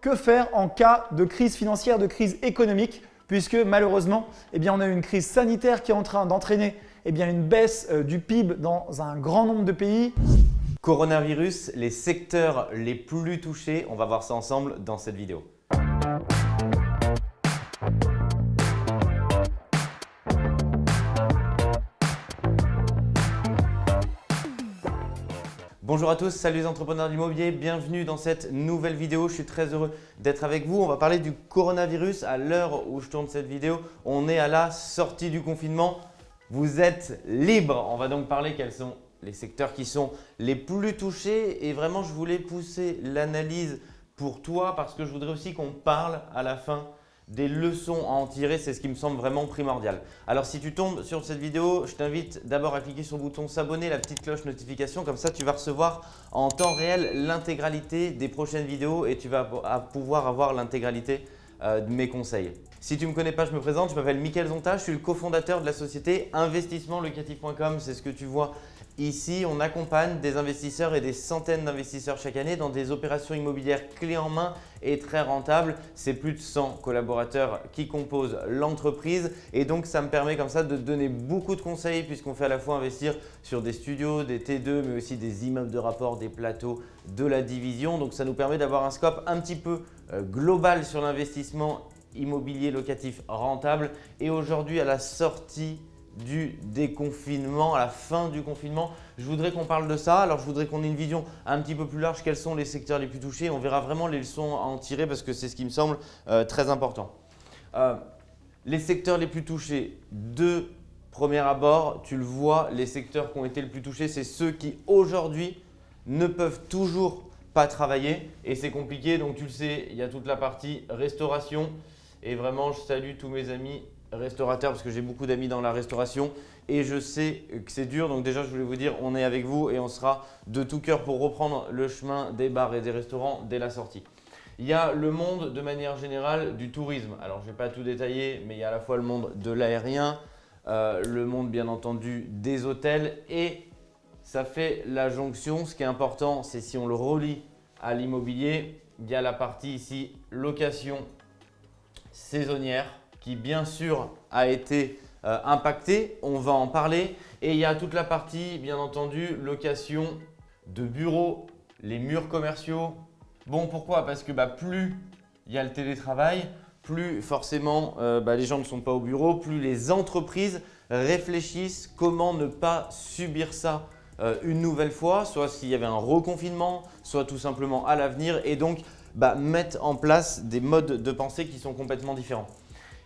Que faire en cas de crise financière, de crise économique puisque malheureusement, eh on a une crise sanitaire qui est en train d'entraîner eh une baisse euh, du PIB dans un grand nombre de pays? Coronavirus, les secteurs les plus touchés, on va voir ça ensemble dans cette vidéo. Bonjour à tous, salut les entrepreneurs de l'immobilier, bienvenue dans cette nouvelle vidéo. Je suis très heureux d'être avec vous. On va parler du coronavirus. À l'heure où je tourne cette vidéo, on est à la sortie du confinement. Vous êtes libre. On va donc parler quels sont les secteurs qui sont les plus touchés et vraiment je voulais pousser l'analyse pour toi parce que je voudrais aussi qu'on parle à la fin des leçons à en tirer, c'est ce qui me semble vraiment primordial. Alors si tu tombes sur cette vidéo, je t'invite d'abord à cliquer sur le bouton s'abonner, la petite cloche notification, comme ça tu vas recevoir en temps réel l'intégralité des prochaines vidéos et tu vas pouvoir avoir l'intégralité euh, de mes conseils. Si tu ne me connais pas, je me présente, je m'appelle Mickaël Zonta, je suis le cofondateur de la société investissementlocatif.com, c'est ce que tu vois Ici, on accompagne des investisseurs et des centaines d'investisseurs chaque année dans des opérations immobilières clés en main très rentables. C'est plus de 100 collaborateurs qui composent l'entreprise et donc ça me permet comme ça de donner beaucoup de conseils puisqu'on fait à la fois investir sur des studios, des T2 mais aussi des immeubles de rapport, des plateaux de la division. Donc ça nous permet d'avoir un scope un petit peu euh, global sur l'investissement immobilier locatif rentable et aujourd'hui à la sortie du déconfinement, à la fin du confinement. Je voudrais qu'on parle de ça. Alors, je voudrais qu'on ait une vision un petit peu plus large. Quels sont les secteurs les plus touchés? On verra vraiment les leçons à en tirer parce que c'est ce qui me semble euh, très important. Euh, les secteurs les plus touchés, de premier abord, tu le vois, les secteurs qui ont été les plus touchés, c'est ceux qui aujourd'hui ne peuvent toujours pas travailler et c'est compliqué. Donc, tu le sais, il y a toute la partie restauration et vraiment, je salue tous mes amis restaurateur parce que j'ai beaucoup d'amis dans la restauration et je sais que c'est dur. Donc déjà, je voulais vous dire, on est avec vous et on sera de tout cœur pour reprendre le chemin des bars et des restaurants dès la sortie. Il y a le monde de manière générale du tourisme. Alors, je ne vais pas tout détailler, mais il y a à la fois le monde de l'aérien, euh, le monde bien entendu des hôtels et ça fait la jonction. Ce qui est important, c'est si on le relie à l'immobilier, il y a la partie ici location saisonnière qui bien sûr a été euh, impacté. On va en parler. Et il y a toute la partie, bien entendu, location de bureaux, les murs commerciaux. Bon, pourquoi? Parce que bah, plus il y a le télétravail, plus forcément euh, bah, les gens ne sont pas au bureau, plus les entreprises réfléchissent comment ne pas subir ça euh, une nouvelle fois, soit s'il y avait un reconfinement, soit tout simplement à l'avenir et donc bah, mettre en place des modes de pensée qui sont complètement différents.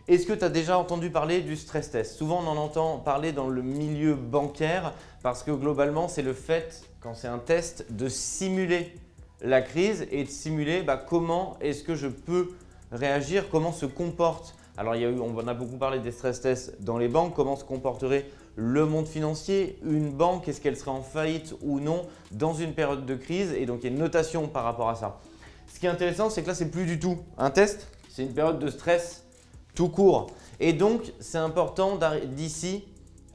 Est-ce que tu as déjà entendu parler du stress test? Souvent, on en entend parler dans le milieu bancaire parce que globalement, c'est le fait, quand c'est un test, de simuler la crise et de simuler bah, comment est-ce que je peux réagir, comment se comporte. Alors, il y a eu, on en a beaucoup parlé des stress tests dans les banques, comment se comporterait le monde financier, une banque, est-ce qu'elle serait en faillite ou non dans une période de crise? Et donc il y a une notation par rapport à ça. Ce qui est intéressant, c'est que là, c'est plus du tout un test, c'est une période de stress tout court. Et donc, c'est important d'ici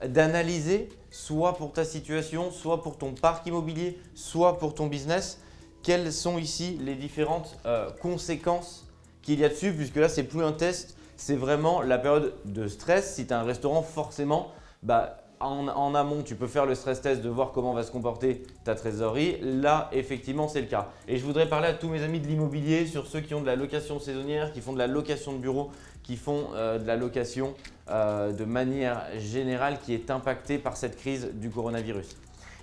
d'analyser soit pour ta situation, soit pour ton parc immobilier, soit pour ton business, quelles sont ici les différentes euh, conséquences qu'il y a dessus puisque là, c'est plus un test, c'est vraiment la période de stress. Si tu as un restaurant, forcément, bah, en, amont, tu peux faire le stress test de voir comment va se comporter ta trésorerie. Là, effectivement, c'est le cas. Et je voudrais parler à tous mes amis de l'immobilier, sur ceux qui ont de la location saisonnière, qui font de la location de bureau, qui font euh, de la location euh, de manière générale qui est impactée par cette crise du coronavirus.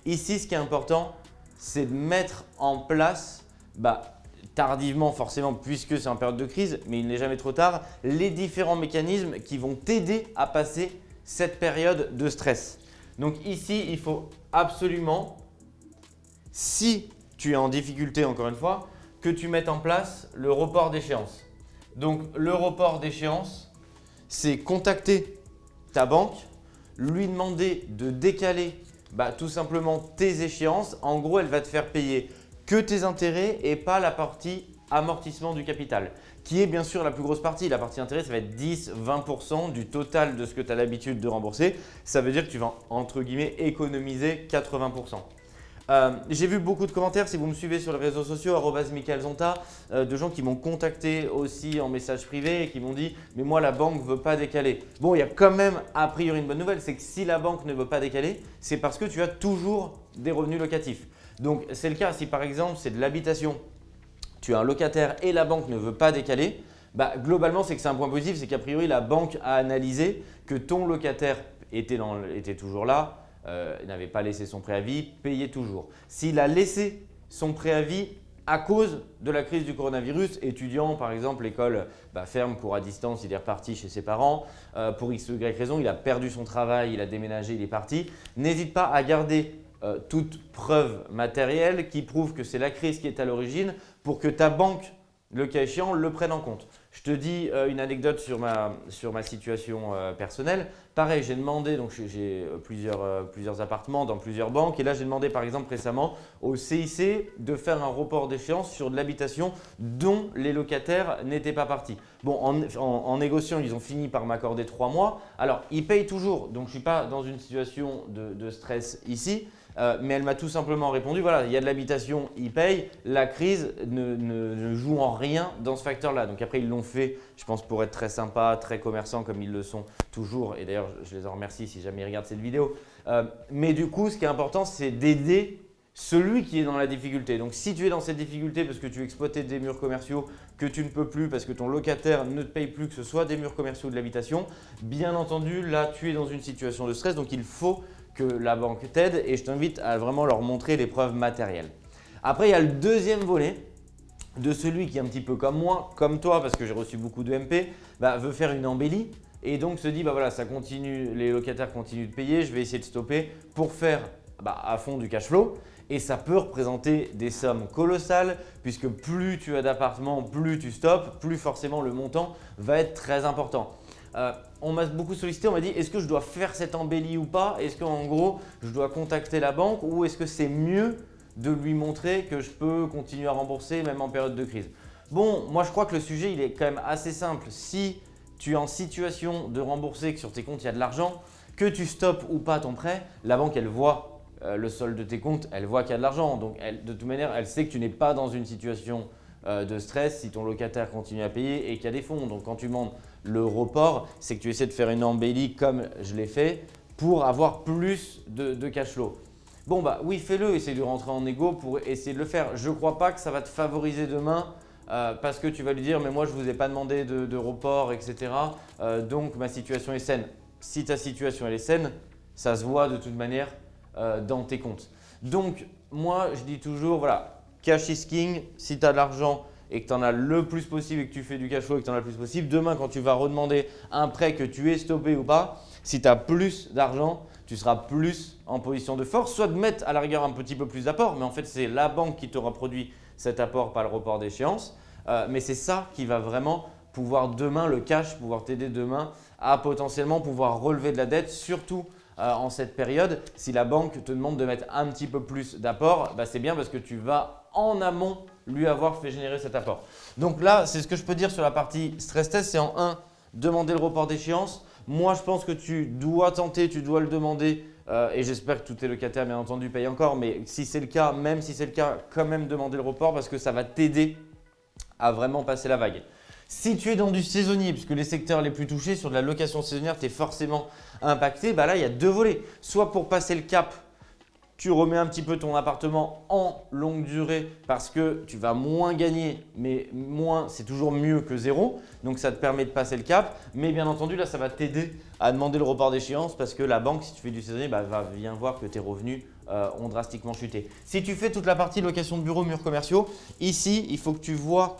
Ici, ce qui est important, c'est de mettre en place, bah, tardivement forcément puisque c'est en période de crise, mais il n'est jamais trop tard, les différents mécanismes qui vont t'aider à passer cette période de stress. Donc ici, il faut absolument, si tu es en difficulté encore une fois, que tu mettes en place le report d'échéance. Donc le report d'échéance, c'est contacter ta banque, lui demander de décaler bah, tout simplement tes échéances. En gros, elle va te faire payer que tes intérêts et pas la partie amortissement du capital qui est bien sûr la plus grosse partie. La partie intérêt, ça va être 10-20% du total de ce que tu as l'habitude de rembourser. Ça veut dire que tu vas entre guillemets économiser 80%. Euh, j'ai vu beaucoup de commentaires, si vous me suivez sur les réseaux sociaux, Zonta, euh, de gens qui m'ont contacté aussi en message privé et qui m'ont dit « mais moi la banque ne veut pas décaler ». Bon, il y a quand même a priori une bonne nouvelle, c'est que si la banque ne veut pas décaler, c'est parce que tu as toujours des revenus locatifs. Donc c'est le cas si par exemple c'est de l'habitation, tu as un locataire et la banque ne veut pas décaler, bah, globalement c'est que c'est un point positif, c'est qu'a priori la banque a analysé que ton locataire était, était toujours là, euh, n'avait pas laissé son préavis, payait toujours. S'il a laissé son préavis à cause de la crise du coronavirus, étudiant par exemple, l'école bah, ferme, cours à distance, il est reparti chez ses parents, euh, pour x ou y raison, il a perdu son travail, il a déménagé, il est parti, n'hésite pas à garder euh, toute preuve matérielle qui prouve que c'est la crise qui est à l'origine pour que ta banque le cas échéant, le prenne en compte. Je te dis euh, une anecdote sur ma, situation euh, personnelle. Pareil, j'ai demandé, donc j'ai euh, plusieurs, appartements dans plusieurs banques et là j'ai demandé par exemple récemment au CIC de faire un report d'échéance sur de l'habitation dont les locataires n'étaient pas partis. Bon, en, négociant, ils ont fini par m'accorder trois mois. Alors, ils payent toujours, donc je ne suis pas dans une situation de stress ici, euh, mais elle m'a tout simplement répondu, voilà, il y a de l'habitation, ils payent, la crise ne, joue en rien dans ce facteur-là. Donc après, ils l'ont fait, je pense, pour être très sympa, très commerçant comme ils le sont toujours. Et d'ailleurs, je les en remercie si jamais ils regardent cette vidéo. Euh, mais du coup, ce qui est important, c'est d'aider celui qui est dans la difficulté. Donc si tu es dans cette difficulté parce que tu exploitais des murs commerciaux que tu ne peux plus parce que ton locataire ne te paye plus que ce soit des murs commerciaux ou de l'habitation, bien entendu là tu es dans une situation de stress donc il faut que la banque t'aide et je t'invite à vraiment leur montrer les preuves matérielles. Après, il y a le deuxième volet de celui qui est un petit peu comme moi, comme toi, parce que j'ai reçu beaucoup de MP, bah, veut faire une embellie et donc se dit bah voilà, ça continue, les locataires continuent de payer, je vais essayer de stopper pour faire bah, à fond du cash flow. Et ça peut représenter des sommes colossales puisque plus tu as d'appartements, plus tu stoppes, plus forcément le montant va être très important. Euh, on m'a beaucoup sollicité, on m'a dit est-ce que je dois faire cette embellie ou pas? Est-ce qu'en gros, je dois contacter la banque ou est-ce que c'est mieux de lui montrer que je peux continuer à rembourser même en période de crise? Bon, moi je crois que le sujet il est quand même assez simple. Si tu es en situation de rembourser, que sur tes comptes il y a de l'argent, que tu stoppes ou pas ton prêt, la banque elle voit euh, le solde de tes comptes, elle voit qu'il y a de l'argent. Donc de toute manière, elle sait que tu n'es pas dans une situation de stress si ton locataire continue à payer et qu'il y a des fonds. Donc quand tu demandes le report, c'est que tu essaies de faire une embellie comme je l'ai fait pour avoir plus de, cash flow. Bon bah oui, fais-le, essaye de rentrer en égo pour essayer de le faire. Je ne crois pas que ça va te favoriser demain euh, parce que tu vas lui dire « mais moi je ne vous ai pas demandé de, report, etc. Euh, donc ma situation est saine ». Si ta situation est saine, ça se voit de toute manière euh, dans tes comptes. Donc moi je dis toujours voilà, cash is king, si tu as de l'argent, et que tu en as le plus possible et que tu fais du cash flow et que tu en as le plus possible, demain quand tu vas redemander un prêt que tu es stoppé ou pas, si tu as plus d'argent, tu seras plus en position de force, soit de mettre à la rigueur un petit peu plus d'apport, mais en fait c'est la banque qui t'aura produit cet apport, pas le report d'échéance. Euh, mais c'est ça qui va vraiment pouvoir demain, le cash, pouvoir t'aider demain à potentiellement pouvoir relever de la dette, surtout euh, en cette période. Si la banque te demande de mettre un petit peu plus d'apport, bah, c'est bien parce que tu vas en amont lui avoir fait générer cet apport. Donc là, c'est ce que je peux dire sur la partie stress test. C'est en 1, demander le report d'échéance. Moi, je pense que tu dois tenter, tu dois le demander euh, et j'espère que tous tes locataires, bien entendu, payent encore. Mais si c'est le cas, même si c'est le cas, quand même demander le report parce que ça va t'aider à vraiment passer la vague. Si tu es dans du saisonnier, puisque les secteurs les plus touchés sur de la location saisonnière, tu es forcément impacté, bah là, il y a deux volets. Soit pour passer le cap tu remets un petit peu ton appartement en longue durée parce que tu vas moins gagner, mais moins, c'est toujours mieux que zéro. Donc, ça te permet de passer le cap. Mais bien entendu, là, ça va t'aider à demander le report d'échéance parce que la banque, si tu fais du saisonnier, bah, va bien voir que tes revenus euh, ont drastiquement chuté. Si tu fais toute la partie location de bureaux, murs commerciaux, ici, il faut que tu vois,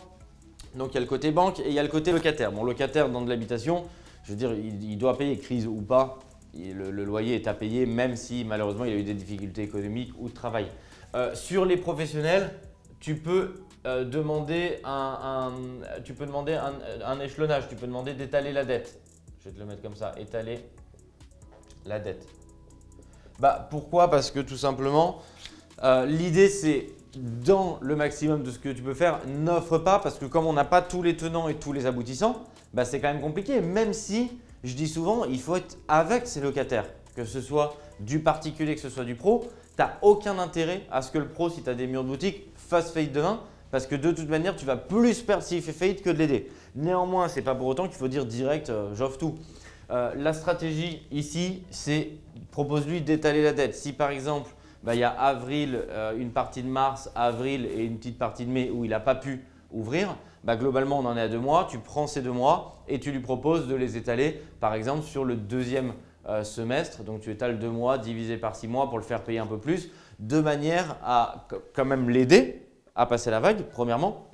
donc il y a le côté banque et il y a le côté locataire. Mon locataire dans de l'habitation, je veux dire, il doit payer crise ou pas, le, loyer est à payer même si malheureusement il a eu des difficultés économiques ou de travail. Euh, sur les professionnels, tu peux euh, demander, un, tu peux demander un, échelonnage, tu peux demander d'étaler la dette. Je vais te le mettre comme ça, étaler la dette. Bah, pourquoi? Parce que tout simplement, euh, l'idée c'est dans le maximum de ce que tu peux faire, n'offre pas parce que comme on n'a pas tous les tenants et tous les aboutissants, bah, c'est quand même compliqué. Même si je dis souvent, il faut être avec ses locataires, que ce soit du particulier, que ce soit du pro. tu n'as aucun intérêt à ce que le pro, si tu as des murs de boutique, fasse faillite demain parce que de toute manière, tu vas plus perdre s'il fait faillite que de l'aider. Néanmoins, ce n'est pas pour autant qu'il faut dire direct euh, j'offre tout. Euh, la stratégie ici, c'est propose-lui d'étaler la dette. Si par exemple, bah, il y a avril, euh, une partie de mars, avril et une petite partie de mai où il n'a pas pu ouvrir, bah, globalement, on en est à deux mois. Tu prends ces deux mois et tu lui proposes de les étaler, par exemple, sur le deuxième semestre. Donc, tu étales deux mois divisé par six mois pour le faire payer un peu plus, de manière à quand même l'aider à passer la vague, premièrement.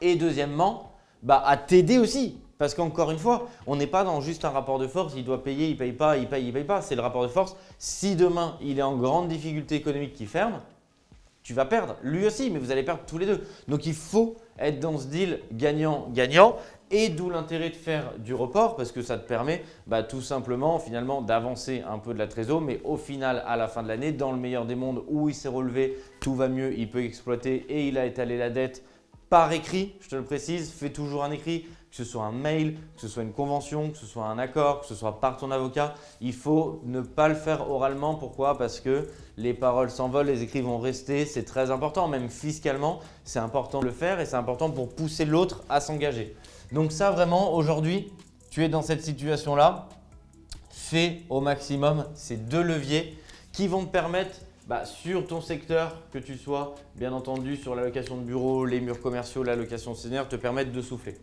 Et deuxièmement, bah, à t'aider aussi. Parce qu'encore une fois, on n'est pas dans juste un rapport de force, il doit payer, il ne paye pas, il paye, il ne paye pas. C'est le rapport de force. Si demain, il est en grande difficulté économique qui ferme, tu vas perdre. Lui aussi, mais vous allez perdre tous les deux. Donc, il faut être dans ce deal gagnant-gagnant et d'où l'intérêt de faire du report parce que ça te permet bah, tout simplement finalement d'avancer un peu de la trésor mais au final à la fin de l'année dans le meilleur des mondes où il s'est relevé, tout va mieux, il peut exploiter et il a étalé la dette par écrit, je te le précise, fais toujours un écrit, que ce soit un mail, que ce soit une convention, que ce soit un accord, que ce soit par ton avocat. Il faut ne pas le faire oralement. Pourquoi? Parce que les paroles s'envolent, les écrits vont rester. C'est très important, même fiscalement, c'est important de le faire et c'est important pour pousser l'autre à s'engager. Donc ça vraiment aujourd'hui, tu es dans cette situation-là, fais au maximum ces deux leviers qui vont te permettre bah, sur ton secteur, que tu sois bien entendu sur la location de bureau, les murs commerciaux, la location senior, te permettre de souffler.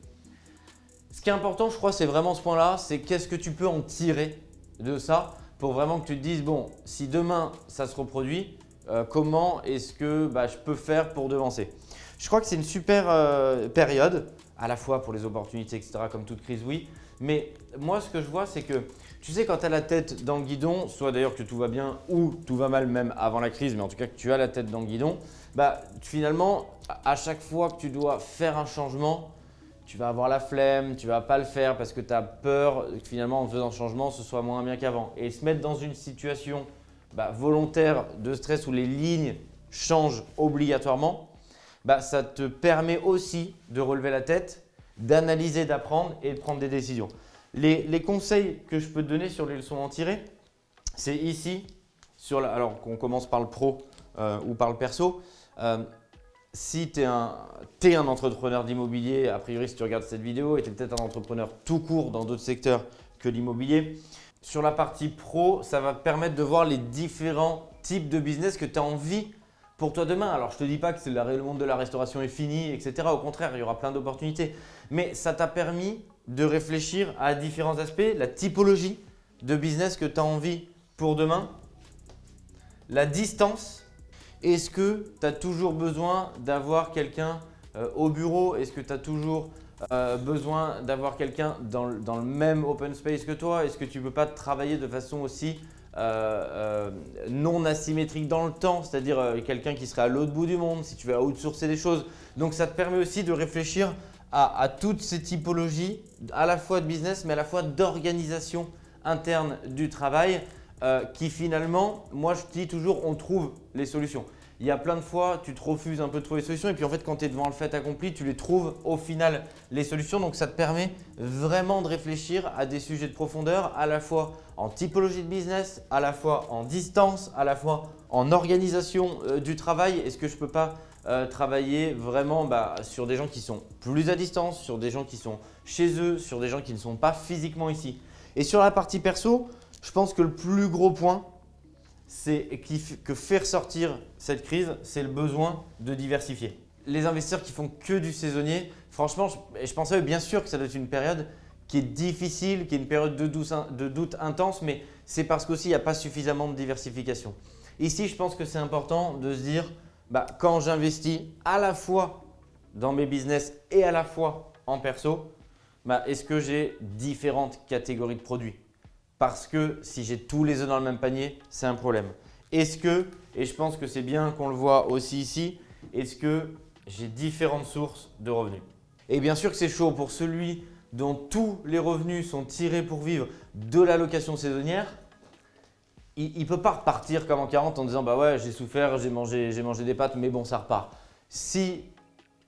Ce qui est important, je crois, c'est vraiment ce point-là, c'est qu'est-ce que tu peux en tirer de ça pour vraiment que tu te dises, bon, si demain ça se reproduit, euh, comment est-ce que bah, je peux faire pour devancer? Je crois que c'est une super euh, période à la fois pour les opportunités, etc., comme toute crise, oui. Mais moi, ce que je vois, c'est que tu sais, quand tu as la tête dans le guidon, soit d'ailleurs que tout va bien ou tout va mal même avant la crise, mais en tout cas que tu as la tête dans le guidon, bah, finalement, à chaque fois que tu dois faire un changement, tu vas avoir la flemme, tu vas pas le faire parce que tu as peur que finalement en faisant un changement, ce soit moins bien qu'avant. Et se mettre dans une situation bah, volontaire de stress où les lignes changent obligatoirement, bah, ça te permet aussi de relever la tête, d'analyser, d'apprendre et de prendre des décisions. Les, conseils que je peux te donner sur les leçons en tirer, c'est ici, alors qu'on commence par le pro euh, ou par le perso. Euh, si tu es, un entrepreneur d'immobilier, a priori si tu regardes cette vidéo, et tu es peut-être un entrepreneur tout court dans d'autres secteurs que l'immobilier, sur la partie pro, ça va te permettre de voir les différents types de business que tu as envie pour toi demain. Alors, je ne te dis pas que le monde de la restauration est fini, etc. Au contraire, il y aura plein d'opportunités. Mais ça t'a permis de réfléchir à différents aspects, la typologie de business que tu as envie pour demain, la distance. Est-ce que tu as toujours besoin d'avoir quelqu'un euh, au bureau? Est-ce que tu as toujours euh, besoin d'avoir quelqu'un dans, le même open space que toi? Est-ce que tu ne peux pas travailler de façon aussi euh, non asymétrique dans le temps, c'est-à-dire quelqu'un qui serait à l'autre bout du monde, si tu veux outsourcer des choses. Donc ça te permet aussi de réfléchir à, toutes ces typologies, à la fois de business, mais à la fois d'organisation interne du travail, qui finalement, moi je dis toujours, on trouve les solutions il y a plein de fois, tu te refuses un peu de trouver des solutions et puis en fait, quand tu es devant le fait accompli, tu les trouves au final les solutions. Donc, ça te permet vraiment de réfléchir à des sujets de profondeur à la fois en typologie de business, à la fois en distance, à la fois en organisation euh, du travail. Est-ce que je peux pas euh, travailler vraiment bah, sur des gens qui sont plus à distance, sur des gens qui sont chez eux, sur des gens qui ne sont pas physiquement ici? Et sur la partie perso, je pense que le plus gros point, c'est que faire sortir cette crise, c'est le besoin de diversifier. Les investisseurs qui font que du saisonnier, franchement, je, je pensais bien sûr que ça doit être une période qui est difficile, qui est une période de doute, intense, mais c'est parce qu'aussi il n'y a pas suffisamment de diversification. Ici, je pense que c'est important de se dire, bah, quand j'investis à la fois dans mes business et à la fois en perso, bah, est-ce que j'ai différentes catégories de produits? Parce que si j'ai tous les œufs dans le même panier, c'est un problème. Est-ce que, et je pense que c'est bien qu'on le voit aussi ici, est-ce que j'ai différentes sources de revenus? Et bien sûr que c'est chaud pour celui dont tous les revenus sont tirés pour vivre de la location saisonnière, il ne peut pas repartir comme en 40 en disant bah ouais j'ai souffert, j'ai mangé, mangé des pâtes mais bon ça repart. Si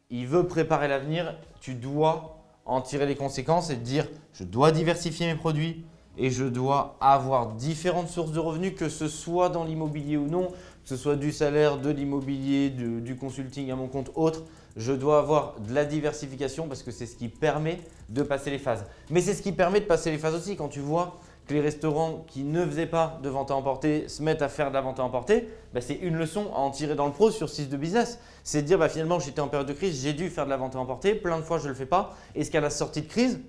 il veut préparer l'avenir, tu dois en tirer les conséquences et te dire je dois diversifier mes produits, et je dois avoir différentes sources de revenus, que ce soit dans l'immobilier ou non, que ce soit du salaire, de l'immobilier, du, consulting à mon compte, autre, je dois avoir de la diversification parce que c'est ce qui permet de passer les phases. Mais c'est ce qui permet de passer les phases aussi quand tu vois que les restaurants qui ne faisaient pas de vente à emporter se mettent à faire de la vente à emporter, bah, c'est une leçon à en tirer dans le pro sur 6 de business. C'est de dire bah, finalement j'étais en période de crise, j'ai dû faire de la vente à emporter, plein de fois je ne le fais pas. Est-ce qu'à la sortie de crise,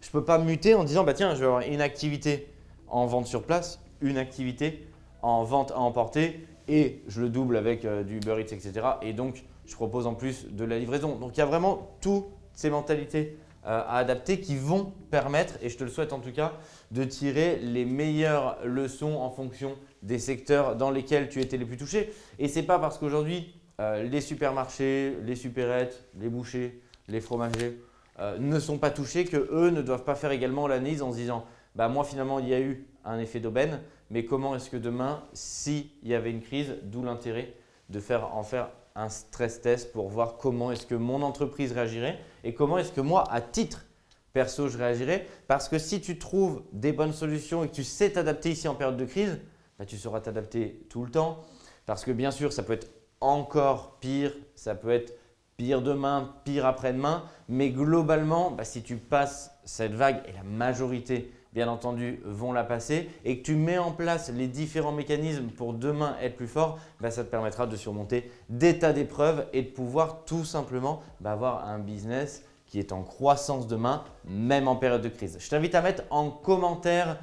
je ne peux pas muter en disant bah, tiens je vais avoir une activité en vente sur place, une activité en vente à emporter et je le double avec euh, du Uber etc. Et donc, je propose en plus de la livraison. Donc, il y a vraiment toutes ces mentalités euh, à adapter qui vont permettre, et je te le souhaite en tout cas, de tirer les meilleures leçons en fonction des secteurs dans lesquels tu étais les plus touchés. Et ce n'est pas parce qu'aujourd'hui, euh, les supermarchés, les supérettes, les bouchers, les fromagers ne sont pas touchés que eux ne doivent pas faire également l'analyse en se disant bah, « moi finalement il y a eu un effet d'aubaine, mais comment est-ce que demain, s'il y avait une crise, d'où l'intérêt de faire, en faire un stress test pour voir comment est-ce que mon entreprise réagirait et comment est-ce que moi, à titre perso, je réagirais. Parce que si tu trouves des bonnes solutions et que tu sais t'adapter ici en période de crise, bah, tu sauras t'adapter tout le temps. Parce que bien sûr, ça peut être encore pire, ça peut être pire demain, pire après-demain. Mais globalement, bah, si tu passes cette vague, et la majorité bien entendu, vont la passer et que tu mets en place les différents mécanismes pour demain être plus fort, bah, ça te permettra de surmonter des tas d'épreuves et de pouvoir tout simplement bah, avoir un business qui est en croissance demain, même en période de crise. Je t'invite à mettre en commentaire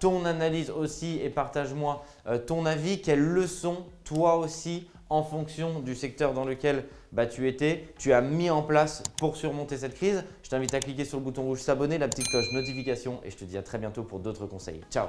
ton analyse aussi et partage-moi euh, ton avis. Quelles leçons toi aussi en fonction du secteur dans lequel bah, tu étais, tu as mis en place pour surmonter cette crise. Je t'invite à cliquer sur le bouton rouge s'abonner, la petite cloche notification et je te dis à très bientôt pour d'autres conseils. Ciao